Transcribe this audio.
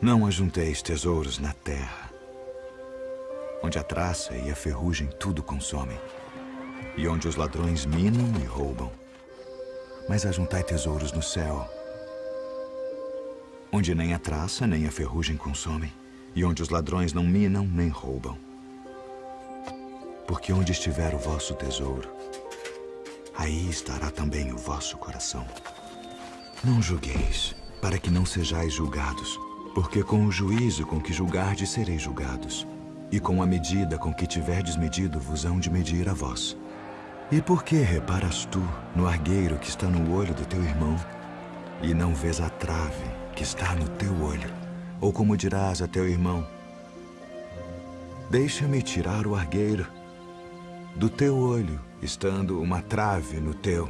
Não ajunteis tesouros na terra, onde a traça e a ferrugem tudo consomem, e onde os ladrões minam e roubam. Mas ajuntai tesouros no céu, onde nem a traça nem a ferrugem consomem, e onde os ladrões não minam nem roubam. Porque onde estiver o vosso tesouro, aí estará também o vosso coração. Não julgueis, para que não sejais julgados, porque com o juízo com que julgardes sereis julgados, e com a medida com que tiverdes medido vos hão de medir a vós. E por que reparas tu no argueiro que está no olho do teu irmão, e não vês a trave que está no teu olho? Ou como dirás a teu irmão, Deixa-me tirar o argueiro do teu olho, estando uma trave no teu.